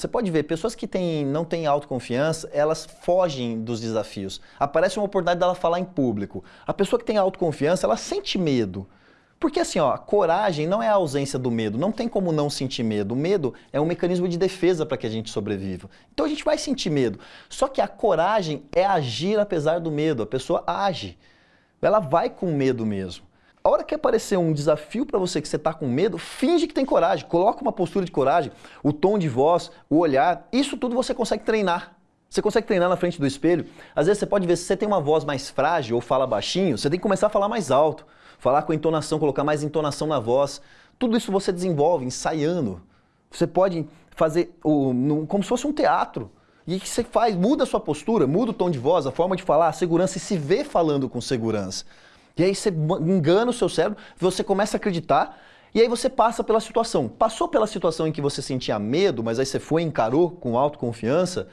Você pode ver, pessoas que têm, não têm autoconfiança, elas fogem dos desafios. Aparece uma oportunidade dela falar em público. A pessoa que tem autoconfiança, ela sente medo. Porque assim, ó, coragem não é a ausência do medo, não tem como não sentir medo. O medo é um mecanismo de defesa para que a gente sobreviva. Então a gente vai sentir medo. Só que a coragem é agir apesar do medo, a pessoa age. Ela vai com medo mesmo. A hora que aparecer um desafio para você que você está com medo, finge que tem coragem, coloca uma postura de coragem, o tom de voz, o olhar, isso tudo você consegue treinar. Você consegue treinar na frente do espelho. Às vezes você pode ver se você tem uma voz mais frágil ou fala baixinho, você tem que começar a falar mais alto, falar com entonação, colocar mais entonação na voz. Tudo isso você desenvolve ensaiando. Você pode fazer como se fosse um teatro. E o que você faz? Muda a sua postura, muda o tom de voz, a forma de falar, a segurança e se vê falando com segurança. E aí você engana o seu cérebro, você começa a acreditar, e aí você passa pela situação. Passou pela situação em que você sentia medo, mas aí você foi e encarou com autoconfiança,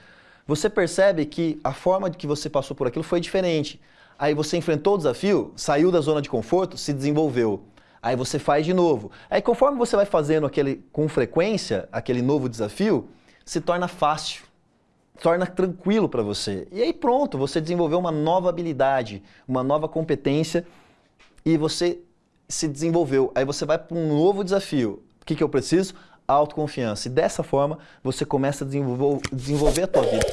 você percebe que a forma de que você passou por aquilo foi diferente. Aí você enfrentou o desafio, saiu da zona de conforto, se desenvolveu. Aí você faz de novo. Aí conforme você vai fazendo aquele com frequência, aquele novo desafio, se torna fácil torna tranquilo para você. E aí pronto, você desenvolveu uma nova habilidade, uma nova competência e você se desenvolveu. Aí você vai para um novo desafio. O que, que eu preciso? Autoconfiança. E dessa forma você começa a desenvolver, desenvolver a tua vida.